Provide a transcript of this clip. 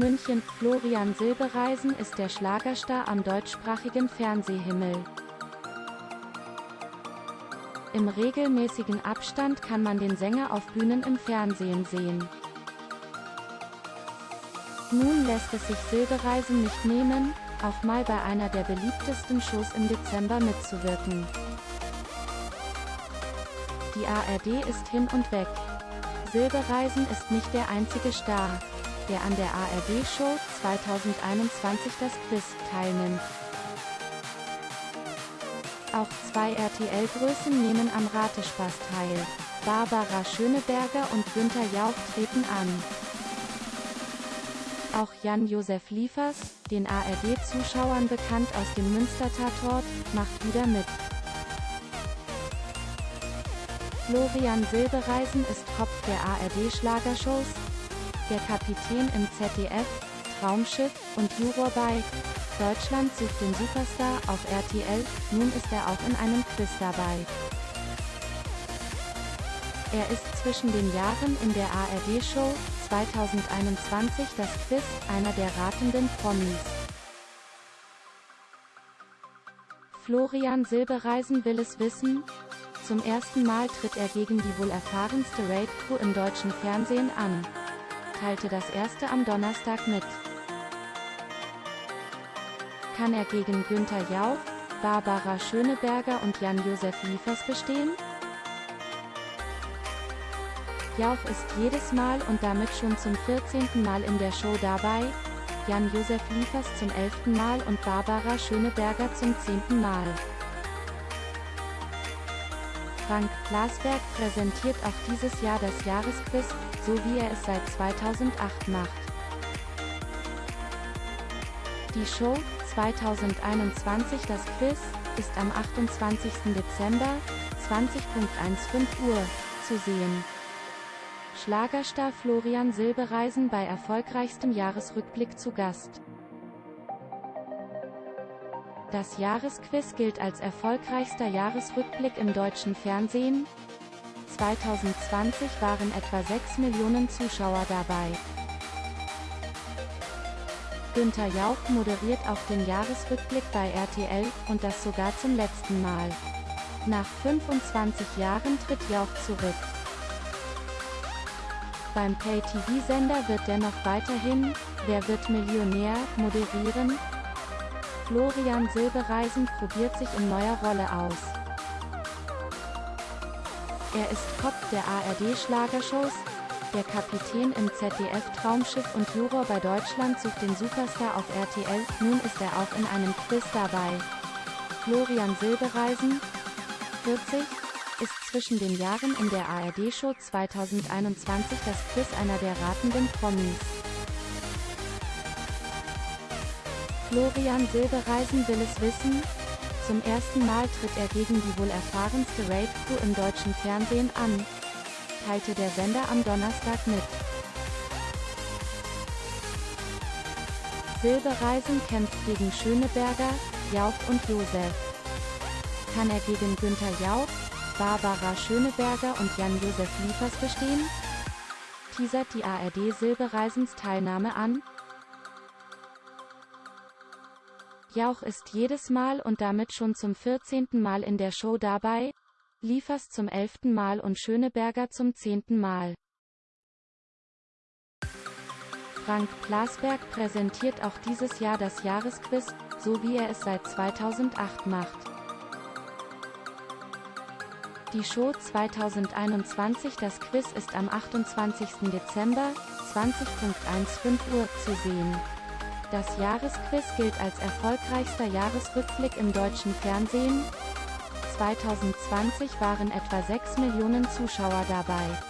München. Florian Silbereisen ist der Schlagerstar am deutschsprachigen Fernsehhimmel. Im regelmäßigen Abstand kann man den Sänger auf Bühnen im Fernsehen sehen. Nun lässt es sich Silbereisen nicht nehmen, auch mal bei einer der beliebtesten Shows im Dezember mitzuwirken. Die ARD ist hin und weg. Silbereisen ist nicht der einzige Star, der an der ARD-Show 2021 das Quiz teilnimmt. Auch zwei RTL-Größen nehmen am Ratespaß teil. Barbara Schöneberger und Günther Jauch treten an. Auch Jan-Josef Liefers, den ARD-Zuschauern bekannt aus dem Münster-Tatort, macht wieder mit. Florian Silbereisen ist Kopf der ARD-Schlagershows, der Kapitän im ZDF, Traumschiff und Juror bei Deutschland sucht den Superstar auf RTL, nun ist er auch in einem Quiz dabei. Er ist zwischen den Jahren in der ARD-Show 2021 das Quiz, einer der ratenden Promis. Florian Silbereisen will es wissen. Zum ersten Mal tritt er gegen die wohl erfahrenste Raid-Crew im deutschen Fernsehen an. Teilte das erste am Donnerstag mit. Kann er gegen Günther Jauch, Barbara Schöneberger und Jan-Josef Liefers bestehen? Jauch ist jedes Mal und damit schon zum 14. Mal in der Show dabei, Jan-Josef Liefers zum 11. Mal und Barbara Schöneberger zum 10. Mal. Frank Plasberg präsentiert auch dieses Jahr das Jahresquiz, so wie er es seit 2008 macht. Die Show 2021 Das Quiz ist am 28. Dezember 20.15 Uhr zu sehen. Schlagerstar Florian Silbereisen bei erfolgreichstem Jahresrückblick zu Gast. Das Jahresquiz gilt als erfolgreichster Jahresrückblick im deutschen Fernsehen. 2020 waren etwa 6 Millionen Zuschauer dabei. Günther Jauch moderiert auch den Jahresrückblick bei RTL, und das sogar zum letzten Mal. Nach 25 Jahren tritt Jauch zurück. Beim Pay-TV-Sender wird dennoch weiterhin Wer wird Millionär moderieren. Florian Silbereisen probiert sich in neuer Rolle aus. Er ist Kopf der ARD-Schlagershows, der Kapitän im ZDF-Traumschiff und Juror bei Deutschland sucht den Superstar auf RTL, nun ist er auch in einem Quiz dabei. Florian Silbereisen, 40, ist zwischen den Jahren in der ARD-Show 2021 das Quiz einer der ratenden Promis. Florian Silbereisen will es wissen. Zum ersten Mal tritt er gegen die wohl erfahrenste Raid-Crew im deutschen Fernsehen an, teilte der Sender am Donnerstag mit. Silbereisen kämpft gegen Schöneberger, Jauch und Josef. Kann er gegen Günther Jauch, Barbara Schöneberger und Jan-Josef Liefers bestehen? Teasert die ARD Silbereisens Teilnahme an? Jauch ist jedes Mal und damit schon zum 14. Mal in der Show dabei, Liefers zum 11. Mal und Schöneberger zum 10. Mal. Frank Plasberg präsentiert auch dieses Jahr das Jahresquiz, so wie er es seit 2008 macht. Die Show 2021 Das Quiz ist am 28. Dezember, 20.15 Uhr, zu sehen. Das Jahresquiz gilt als erfolgreichster Jahresrückblick im deutschen Fernsehen. 2020 waren etwa 6 Millionen Zuschauer dabei.